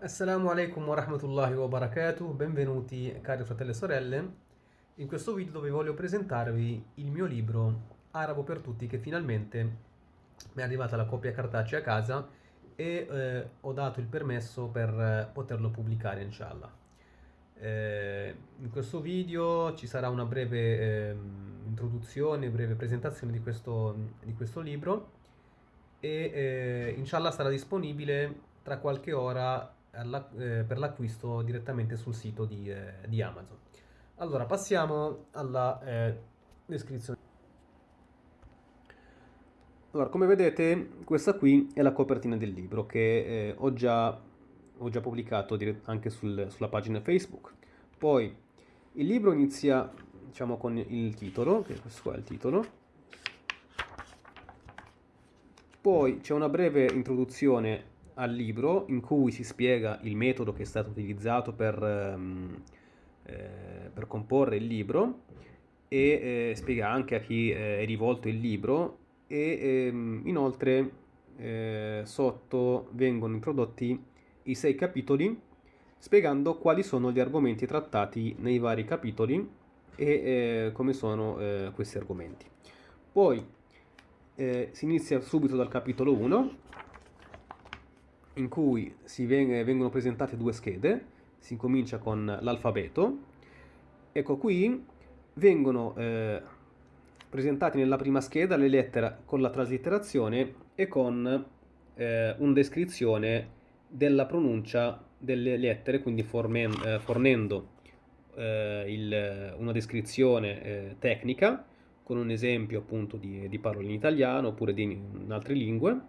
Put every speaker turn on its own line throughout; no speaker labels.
Assalamu alaikum wa rahmatullahi wa barakatuh, benvenuti cari fratelli e sorelle in questo video dove voglio presentarvi il mio libro Arabo per tutti che finalmente mi è arrivata la copia cartacea a casa e eh, ho dato il permesso per eh, poterlo pubblicare inshallah. Eh, in questo video ci sarà una breve ehm, introduzione, breve presentazione di questo, di questo libro e eh, inshallah sarà disponibile tra qualche ora per l'acquisto direttamente sul sito di, eh, di, Amazon. Allora, passiamo alla eh, descrizione. Allora, come vedete, questa qui è la copertina del libro che eh, ho già, ho, già, pubblicato anche sul, sulla pagina Facebook. Poi, il libro inizia, diciamo, con il titolo, che questo qua è il titolo. Poi c'è una breve introduzione al libro in cui si spiega il metodo che è stato utilizzato per, ehm, eh, per comporre il libro e eh, spiega anche a chi eh, è rivolto il libro e ehm, inoltre eh, sotto vengono introdotti i sei capitoli spiegando quali sono gli argomenti trattati nei vari capitoli e eh, come sono eh, questi argomenti. Poi si inizia subito dal capitolo 1 in cui veng vengono presentate due schede, si comincia con l'alfabeto, ecco qui vengono eh, presentati nella prima scheda le lettere con la traslitterazione e con eh, una descrizione della pronuncia delle lettere, quindi eh, fornendo eh, il, una descrizione eh, tecnica con un esempio appunto di, di parole in italiano oppure di, in altre lingue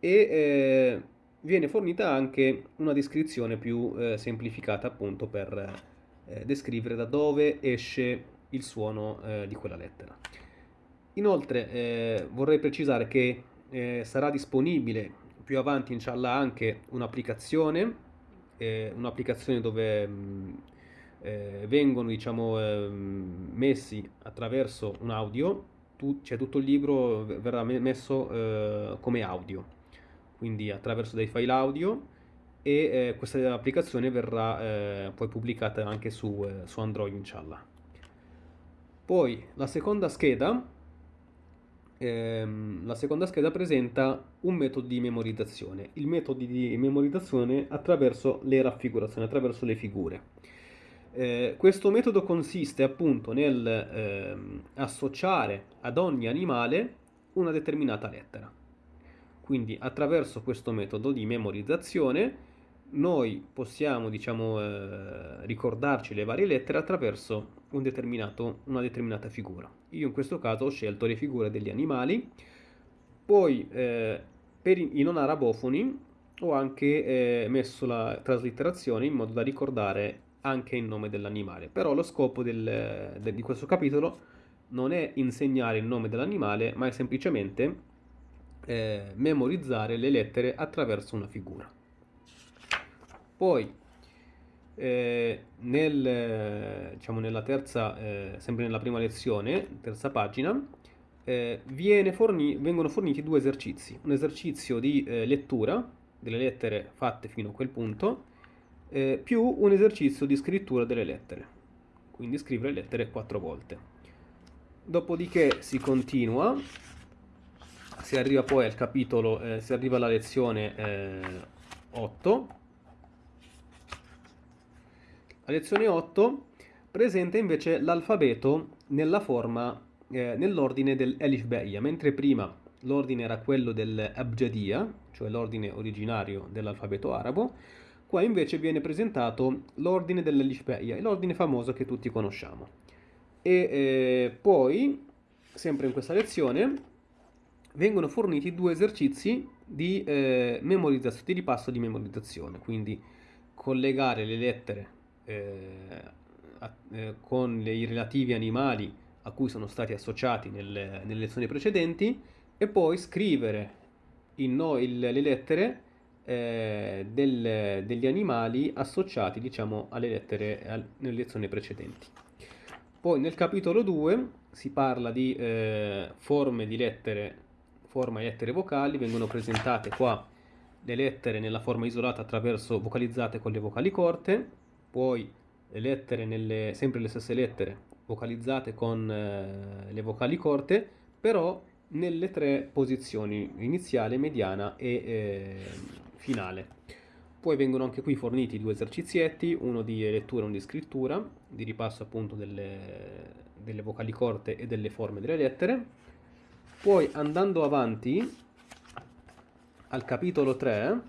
e eh, viene fornita anche una descrizione più eh, semplificata appunto per eh, descrivere da dove esce il suono eh, di quella lettera. Inoltre eh, vorrei precisare che eh, sarà disponibile più avanti inshallah anche un'applicazione eh, un'applicazione dove mh, mm, vengono diciamo messi attraverso un audio tu, cioè tutto il libro verrà messo come audio quindi attraverso dei file audio e eh, questa applicazione verrà eh, poi pubblicata anche su, eh, su Android inshallah. Poi la seconda scheda ehm, la seconda scheda presenta un metodo di memorizzazione, il metodo di memorizzazione attraverso le raffigurazioni, attraverso le figure. Eh, questo metodo consiste appunto nel eh, associare ad ogni animale una determinata lettera. Quindi attraverso questo metodo di memorizzazione noi possiamo diciamo, eh, ricordarci le varie lettere attraverso un una determinata figura. Io in questo caso ho scelto le figure degli animali, poi eh, per i non arabofoni ho anche eh, messo la traslitterazione in modo da ricordare anche il nome dell'animale. Però lo scopo del, del, di questo capitolo non è insegnare il nome dell'animale, ma è semplicemente eh, memorizzare le lettere attraverso una figura. Poi, eh, nel, diciamo nella terza, eh, sempre nella prima lezione, terza pagina, eh, forni vengono forniti due esercizi. Un esercizio di eh, lettura delle lettere fatte fino a quel punto, eh, più un esercizio di scrittura delle lettere. Quindi scrivere le lettere quattro volte. Dopodiché si continua si arriva poi al capitolo, eh, si arriva alla lezione eh, 8. La lezione 8 presenta invece l'alfabeto nella forma, eh, nell'ordine dell'Elif Beia, mentre prima l'ordine era quello dell'Abjadia, cioè l'ordine originario dell'alfabeto arabo, qua invece viene presentato l'ordine dell'Elif Beia, l'ordine famoso che tutti conosciamo. E eh, poi, sempre in questa lezione, vengono forniti due esercizi di eh, memorizzazione, di ripasso di memorizzazione, quindi collegare le lettere eh, a, eh, con i relativi animali a cui sono stati associati nelle, nelle lezioni precedenti e poi scrivere no, il, le lettere eh, del, degli animali associati diciamo alle lettere al, nelle lezioni precedenti. Poi nel capitolo 2 si parla di eh, forme di lettere forma di lettere vocali vengono presentate qua le lettere nella forma isolata attraverso vocalizzate con le vocali corte, poi le lettere nelle, sempre le stesse lettere vocalizzate con eh, le vocali corte, però nelle tre posizioni iniziale, mediana e eh, finale. Poi vengono anche qui forniti due esercizietti, uno di lettura e uno di scrittura, di ripasso appunto delle, delle vocali corte e delle forme delle lettere. Poi andando avanti al capitolo 3,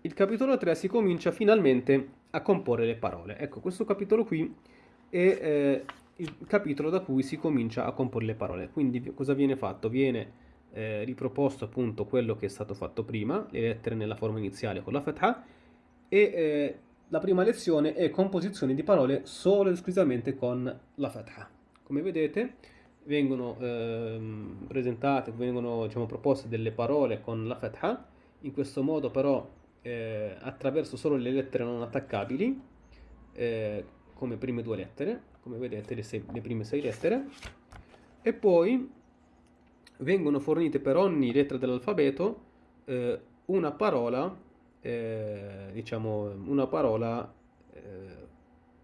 il capitolo 3 si comincia finalmente a comporre le parole. Ecco, questo capitolo qui è eh, il capitolo da cui si comincia a comporre le parole. Quindi cosa viene fatto? Viene eh, riproposto appunto quello che è stato fatto prima, le lettere nella forma iniziale con la fatha, e eh, la prima lezione è composizione di parole solo ed esclusivamente con la fatha. Come vedete vengono eh, presentate, vengono diciamo, proposte delle parole con la fatha, in questo modo però eh, attraverso solo le lettere non attaccabili, eh, come prime due lettere, come vedete le, sei, le prime sei lettere, e poi vengono fornite per ogni lettera dell'alfabeto eh, una parola, eh, diciamo, una parola eh,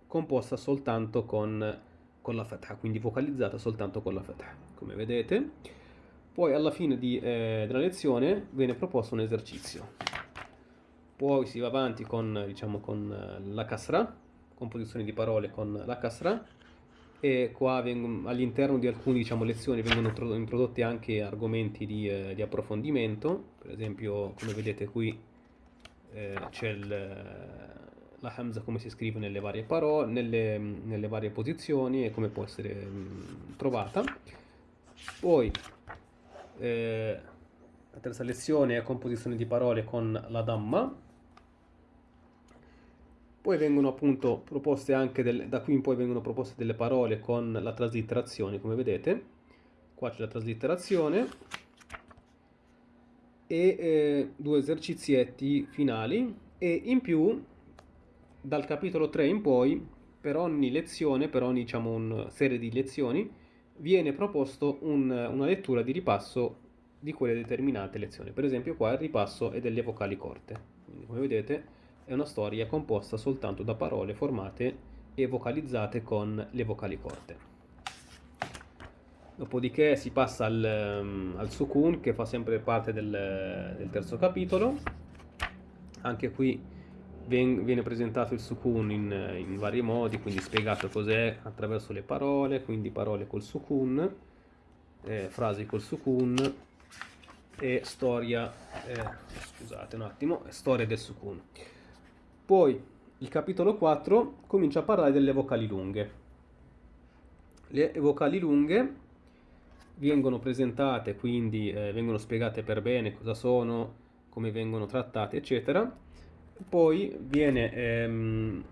composta soltanto con, con, la fatha, quindi vocalizzata soltanto con la fatha, come vedete. Poi alla fine di, eh, della lezione viene proposto un esercizio. Poi si va avanti con, diciamo, con eh, la kasra, composizione di parole con la kasra, e qua all'interno di alcune diciamo, lezioni vengono introdotti anche argomenti di, eh, di, approfondimento, per esempio come vedete qui eh, c'è la Hamza come si scrive nelle varie parole, nelle, nelle varie posizioni e come può essere mh, trovata. Poi eh, la terza lezione è composizione di parole con la Dhamma, poi vengono appunto proposte anche, del, da qui in poi vengono proposte delle parole con la traslitterazione, come vedete. Qua c'è la traslitterazione. E eh, due esercizietti finali. E in più, dal capitolo 3 in poi, per ogni lezione, per ogni diciamo, serie di lezioni, viene proposto un, una lettura di ripasso di quelle determinate lezioni. Per esempio qua il ripasso è delle vocali corte. Quindi, come vedete è una storia composta soltanto da parole formate e vocalizzate con le vocali corte. Dopodiché si passa al, um, al sukun che fa sempre parte del, del terzo capitolo. Anche qui viene presentato il sukun in, in, vari modi, quindi spiegato cos'è attraverso le parole, quindi parole col sukun, eh, frasi col sukun e storia, eh, scusate un attimo, storia del sukun. Poi il capitolo 4 comincia a parlare delle vocali lunghe. Le vocali lunghe vengono presentate, quindi eh, vengono spiegate per bene cosa sono, come vengono trattate, eccetera. Poi viene, ehm,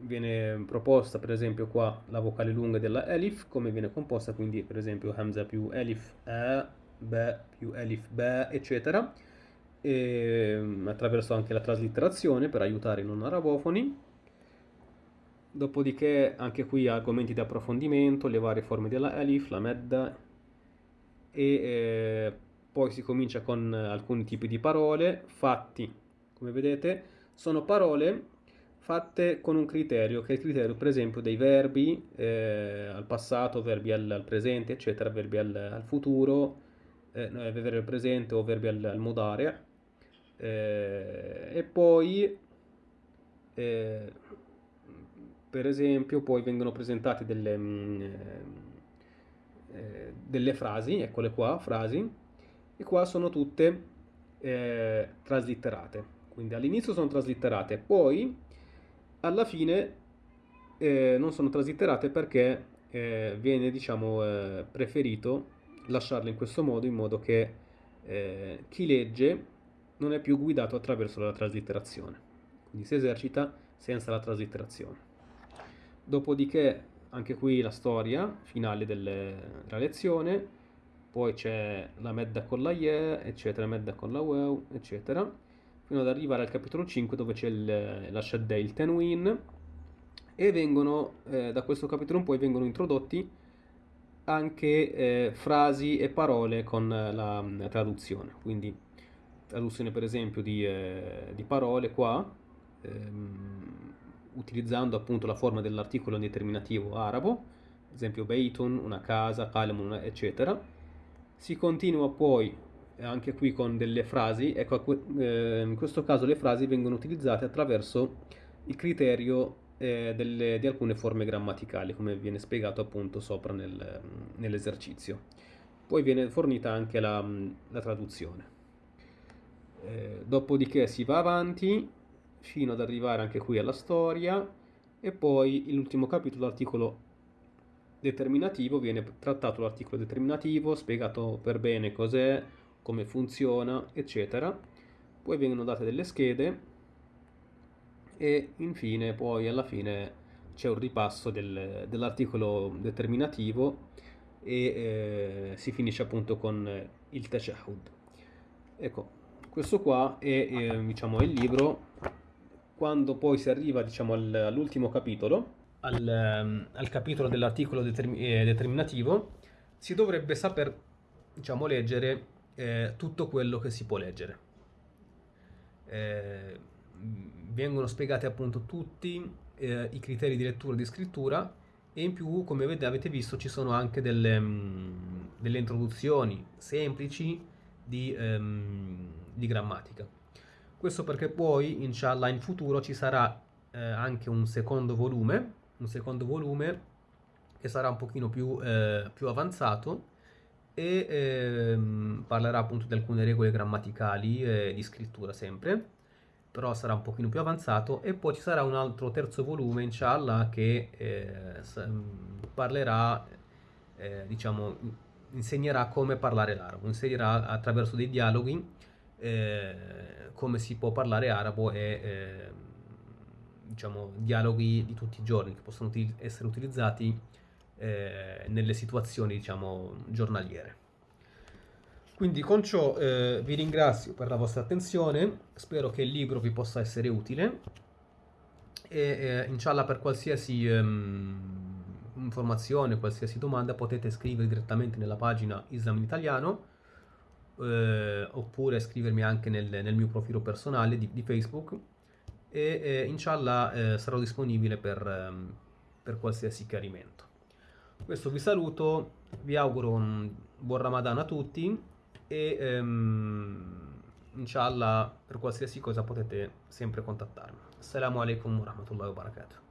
viene proposta, per esempio, qua la vocale lunga della Elif, come viene composta, quindi per esempio Hamza più Elif, A, B più Elif, B, eccetera. E, ehm, attraverso anche la traslitterazione per aiutare i non arabofoni. Dopodiché anche qui argomenti di approfondimento, le varie forme della alif, la medda. E eh, poi si comincia con alcuni tipi di parole fatti, come vedete, sono parole fatte con un criterio, che è il criterio per esempio dei verbi eh, al passato, verbi al, al, presente, eccetera, verbi al, al futuro, eh, verbi al presente o verbi al, al modare. Eh, e poi eh, per esempio poi vengono presentate delle, mh, mm, eh, delle frasi, eccole qua, frasi, e qua sono tutte eh, traslitterate, quindi all'inizio sono traslitterate, poi alla fine eh, non sono traslitterate perché eh, viene diciamo eh, preferito lasciarle in questo modo in modo che eh, chi legge non è più guidato attraverso la traslitterazione, quindi si esercita senza la traslitterazione. Dopodiché anche qui la storia finale delle, della lezione, poi c'è la medda con la ye, eccetera, medda con la wow, eccetera, fino ad arrivare al capitolo 5 dove c'è il, la shadda, il tenwin, e vengono, eh, da questo capitolo in poi vengono introdotti anche eh, frasi e parole con la, la, traduzione. Quindi traduzione per esempio di, eh, di parole qua, ehm, utilizzando appunto la forma dell'articolo indeterminativo arabo, ad esempio beitun, una casa, kalamun, eccetera. Si continua poi anche qui con delle frasi, ecco eh, in questo caso le frasi vengono utilizzate attraverso il criterio eh, delle, di alcune forme grammaticali, come viene spiegato appunto sopra nel, nell'esercizio. Poi viene fornita anche la, la traduzione. Eh, dopodiché si va avanti fino ad arrivare anche qui alla storia e poi l'ultimo capitolo, l'articolo determinativo, viene trattato l'articolo determinativo, spiegato per bene cos'è, come funziona, eccetera. Poi vengono date delle schede e infine poi alla fine c'è un ripasso del, dell'articolo determinativo e eh, si finisce appunto con il tashahud. Ecco, questo qua è eh, diciamo, il libro. Quando poi si arriva diciamo, all'ultimo capitolo, al, ehm, al, capitolo dell'articolo determin eh, determinativo, si dovrebbe saper diciamo, leggere eh, tutto quello che si può leggere. Eh, vengono spiegati appunto tutti eh, i criteri di lettura e di scrittura e in più come avete visto ci sono anche delle, mh, mm, delle introduzioni semplici di, um, di, grammatica. Questo perché poi inshallah in futuro ci sarà eh, anche un secondo volume, un secondo volume che sarà un pochino più, eh, più avanzato e ehm, parlerà appunto di alcune regole grammaticali e di scrittura sempre però sarà un pochino più avanzato. E poi ci sarà un altro terzo volume inshallah che eh, parlerà eh, diciamo insegnerà come parlare l'arabo insegnerà attraverso dei dialoghi eh, come si può parlare arabo e eh, diciamo dialoghi di tutti i giorni che possono essere utilizzati eh, nelle situazioni diciamo giornaliere. Quindi con ciò eh, vi ringrazio per la vostra attenzione, spero che il libro vi possa essere utile. E eh, inshallah per qualsiasi ehm, informazione, qualsiasi domanda potete scrivere direttamente nella pagina Islam in Italiano eh, oppure scrivermi anche nel, nel, mio profilo personale di, di Facebook. E eh, inshallah eh, sarò disponibile per, ehm, per qualsiasi chiarimento. Questo vi saluto, vi auguro un buon Ramadan a tutti e ehm, inshallah per qualsiasi cosa potete sempre contattarmi. Assalamu alaikum wa rahmatullahi wa barakatuh.